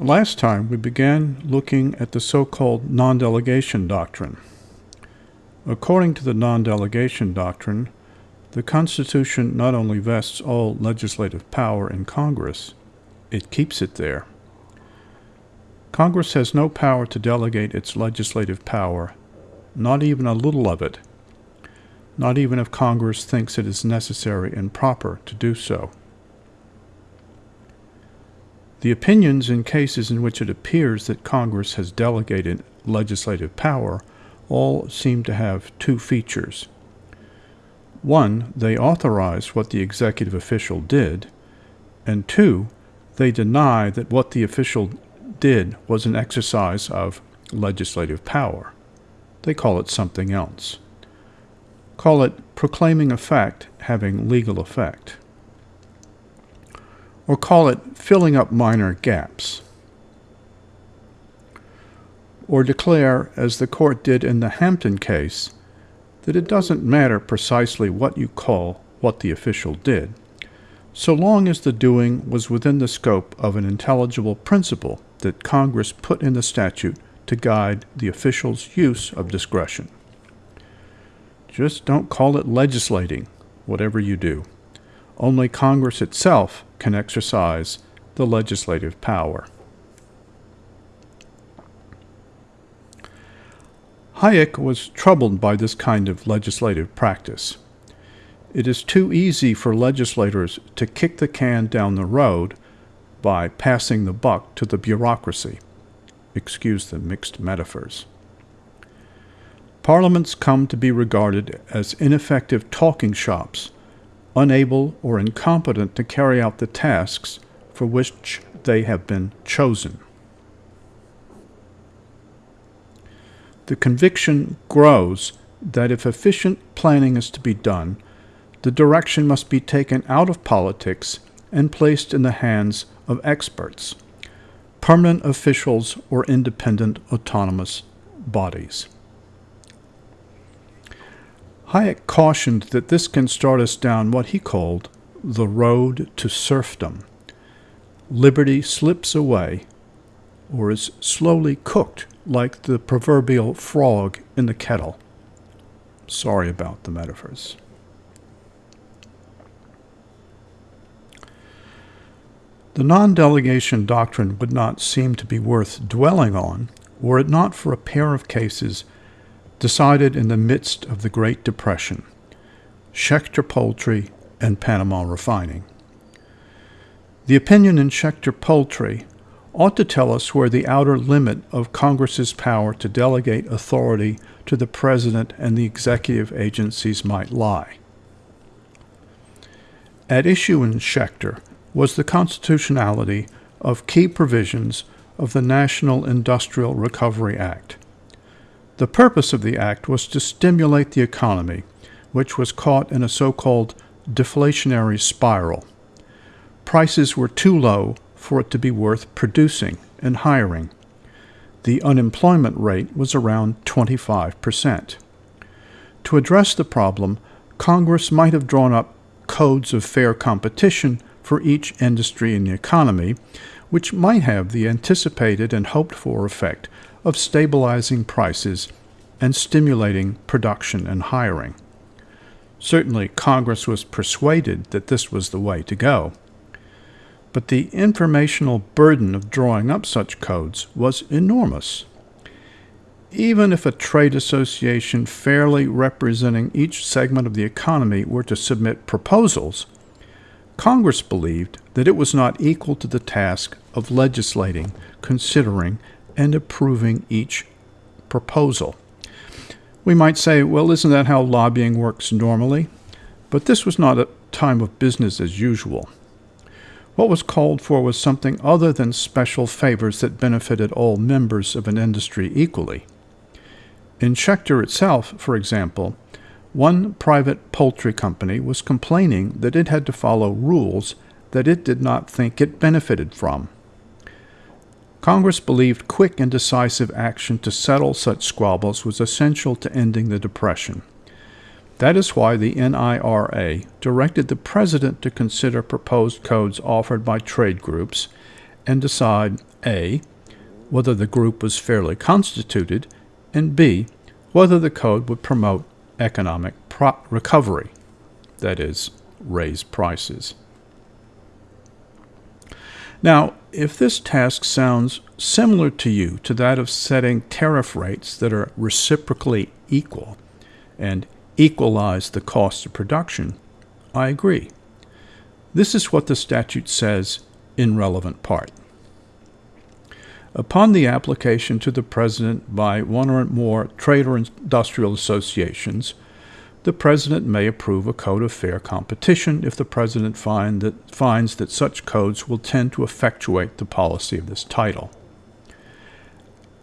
Last time we began looking at the so-called non-delegation doctrine. According to the non-delegation doctrine, the Constitution not only vests all legislative power in Congress, it keeps it there. Congress has no power to delegate its legislative power, not even a little of it, not even if Congress thinks it is necessary and proper to do so. The opinions in cases in which it appears that Congress has delegated legislative power all seem to have two features. One, they authorize what the executive official did, and two, they deny that what the official did was an exercise of legislative power. They call it something else. Call it proclaiming a fact having legal effect or call it filling up minor gaps. Or declare, as the court did in the Hampton case, that it doesn't matter precisely what you call what the official did, so long as the doing was within the scope of an intelligible principle that Congress put in the statute to guide the official's use of discretion. Just don't call it legislating, whatever you do. Only Congress itself can exercise the legislative power. Hayek was troubled by this kind of legislative practice. It is too easy for legislators to kick the can down the road by passing the buck to the bureaucracy. Excuse the mixed metaphors. Parliaments come to be regarded as ineffective talking shops unable or incompetent to carry out the tasks for which they have been chosen. The conviction grows that if efficient planning is to be done, the direction must be taken out of politics and placed in the hands of experts, permanent officials, or independent autonomous bodies. Hayek cautioned that this can start us down what he called the road to serfdom. Liberty slips away or is slowly cooked like the proverbial frog in the kettle. Sorry about the metaphors. The non delegation doctrine would not seem to be worth dwelling on were it not for a pair of cases decided in the midst of the Great Depression Schechter Poultry and Panama Refining. The opinion in Schechter Poultry ought to tell us where the outer limit of Congress's power to delegate authority to the President and the executive agencies might lie. At issue in Schechter was the constitutionality of key provisions of the National Industrial Recovery Act, the purpose of the act was to stimulate the economy, which was caught in a so called deflationary spiral. Prices were too low for it to be worth producing and hiring. The unemployment rate was around 25%. To address the problem, Congress might have drawn up codes of fair competition for each industry in the economy, which might have the anticipated and hoped for effect of stabilizing prices and stimulating production and hiring. Certainly, Congress was persuaded that this was the way to go. But the informational burden of drawing up such codes was enormous. Even if a trade association fairly representing each segment of the economy were to submit proposals, Congress believed that it was not equal to the task of legislating, considering, and approving each proposal. We might say, well, isn't that how lobbying works normally? But this was not a time of business as usual. What was called for was something other than special favors that benefited all members of an industry equally. In Schechter itself, for example, one private poultry company was complaining that it had to follow rules that it did not think it benefited from. Congress believed quick and decisive action to settle such squabbles was essential to ending the Depression. That is why the NIRA directed the President to consider proposed codes offered by trade groups and decide A. whether the group was fairly constituted, and B. whether the code would promote economic recovery, that is, raise prices. Now, if this task sounds similar to you to that of setting tariff rates that are reciprocally equal and equalize the cost of production, I agree. This is what the statute says in relevant part. Upon the application to the President by one or more trade or industrial associations, the President may approve a code of fair competition if the President find that, finds that such codes will tend to effectuate the policy of this title.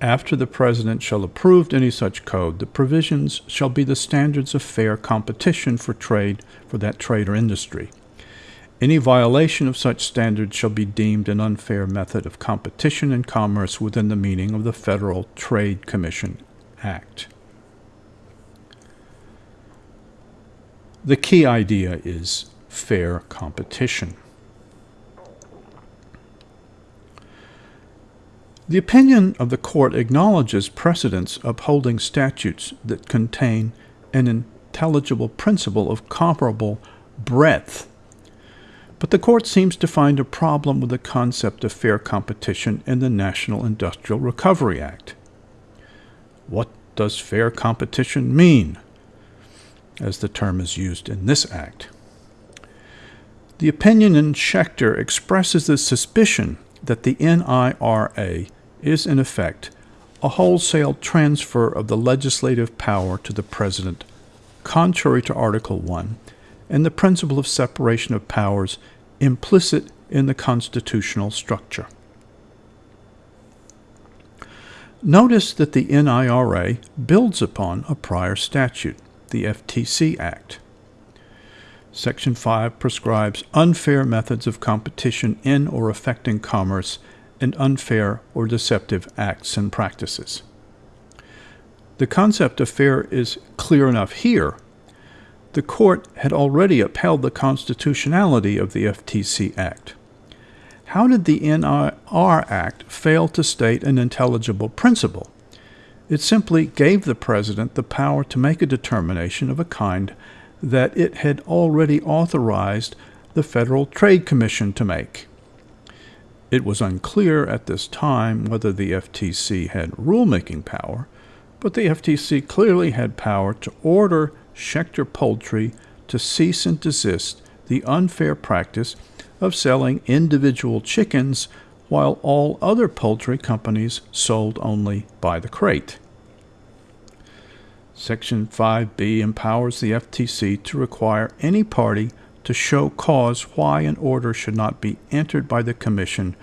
After the President shall approve any such code, the provisions shall be the standards of fair competition for trade for that trade or industry. Any violation of such standards shall be deemed an unfair method of competition in commerce within the meaning of the Federal Trade Commission Act. The key idea is fair competition. The opinion of the court acknowledges precedents upholding statutes that contain an intelligible principle of comparable breadth. But the court seems to find a problem with the concept of fair competition in the National Industrial Recovery Act. What does fair competition mean? As the term is used in this act. The opinion in Schechter expresses the suspicion that the NIRA is, in effect, a wholesale transfer of the legislative power to the President, contrary to Article 1 and the principle of separation of powers implicit in the constitutional structure. Notice that the NIRA builds upon a prior statute the FTC Act. Section 5 prescribes unfair methods of competition in or affecting commerce and unfair or deceptive acts and practices. The concept of fair is clear enough here. The court had already upheld the constitutionality of the FTC Act. How did the NIR Act fail to state an intelligible principle? It simply gave the President the power to make a determination of a kind that it had already authorized the Federal Trade Commission to make. It was unclear at this time whether the FTC had rulemaking power, but the FTC clearly had power to order Schechter Poultry to cease and desist the unfair practice of selling individual chickens while all other poultry companies sold only by the crate. Section 5B empowers the FTC to require any party to show cause why an order should not be entered by the Commission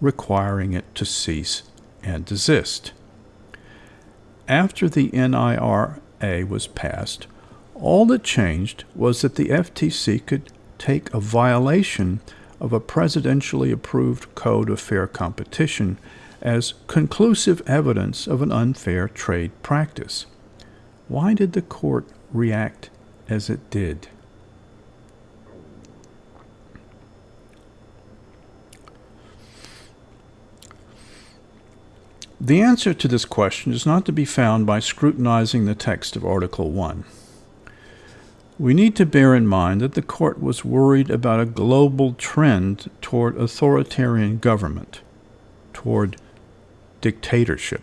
requiring it to cease and desist. After the NIRA was passed, all that changed was that the FTC could take a violation of a presidentially approved Code of Fair Competition as conclusive evidence of an unfair trade practice. Why did the court react as it did? The answer to this question is not to be found by scrutinizing the text of Article 1. We need to bear in mind that the court was worried about a global trend toward authoritarian government, toward dictatorship.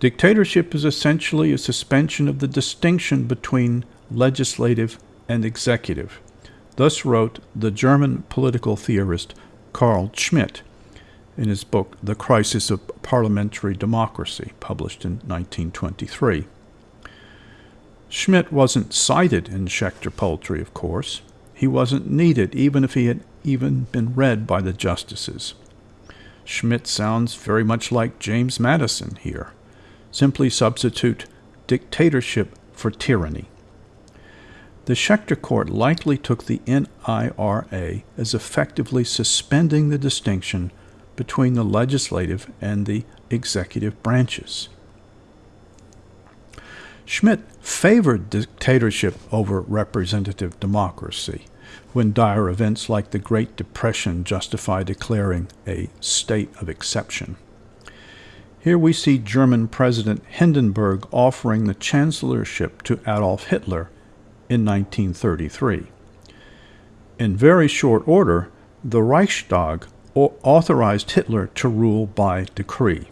Dictatorship is essentially a suspension of the distinction between legislative and executive. Thus wrote the German political theorist Carl Schmitt in his book The Crisis of Parliamentary Democracy, published in 1923. Schmitt wasn't cited in Schechter Poultry, of course. He wasn't needed, even if he had even been read by the justices. Schmitt sounds very much like James Madison here. Simply substitute dictatorship for tyranny. The Schechter court likely took the NIRA as effectively suspending the distinction between the legislative and the executive branches. Schmitt favored dictatorship over representative democracy, when dire events like the Great Depression justify declaring a state of exception. Here we see German President Hindenburg offering the chancellorship to Adolf Hitler in 1933. In very short order, the Reichstag authorized Hitler to rule by decree.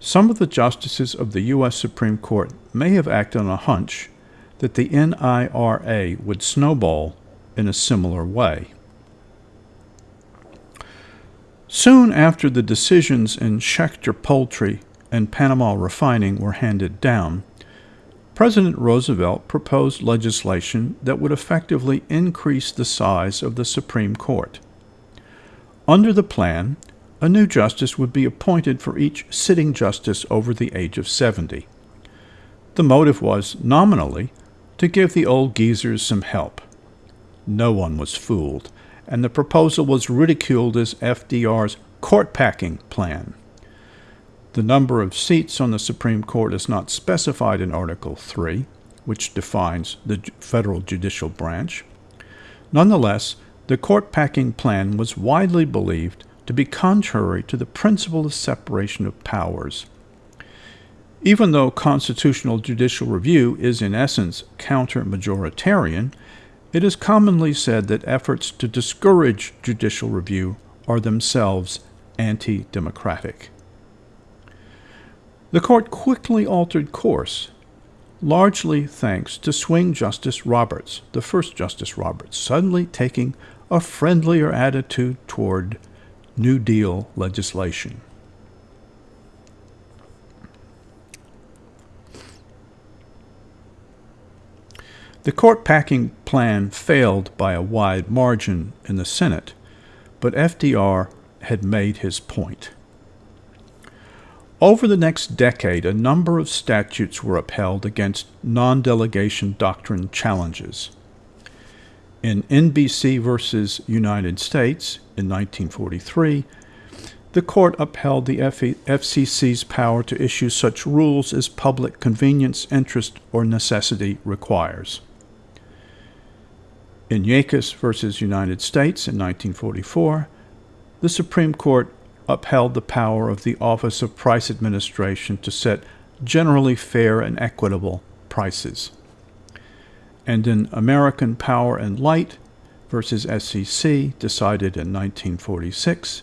Some of the justices of the U.S. Supreme Court may have acted on a hunch that the NIRA would snowball in a similar way. Soon after the decisions in Schechter Poultry and Panama Refining were handed down, President Roosevelt proposed legislation that would effectively increase the size of the Supreme Court. Under the plan, a new justice would be appointed for each sitting justice over the age of 70. The motive was, nominally, to give the old geezers some help. No one was fooled and the proposal was ridiculed as FDR's court packing plan. The number of seats on the Supreme Court is not specified in Article 3, which defines the federal judicial branch. Nonetheless, the court packing plan was widely believed to be contrary to the principle of separation of powers. Even though constitutional judicial review is in essence counter majoritarian, it is commonly said that efforts to discourage judicial review are themselves anti democratic. The court quickly altered course, largely thanks to swing Justice Roberts, the first Justice Roberts, suddenly taking a friendlier attitude toward New Deal legislation. The court packing plan failed by a wide margin in the Senate, but FDR had made his point. Over the next decade, a number of statutes were upheld against non delegation doctrine challenges. In NBC versus United States in 1943, the court upheld the FCC's power to issue such rules as public convenience, interest, or necessity requires. In Yakus versus United States in 1944, the Supreme Court upheld the power of the Office of Price Administration to set generally fair and equitable prices. And in American Power and Light versus SEC, decided in 1946,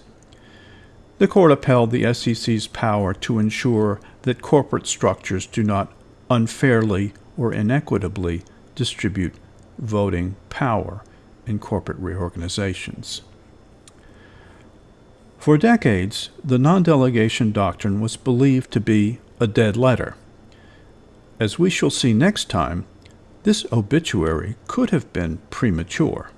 the court upheld the SEC's power to ensure that corporate structures do not unfairly or inequitably distribute voting power in corporate reorganizations. For decades, the non delegation doctrine was believed to be a dead letter. As we shall see next time, this obituary could have been premature.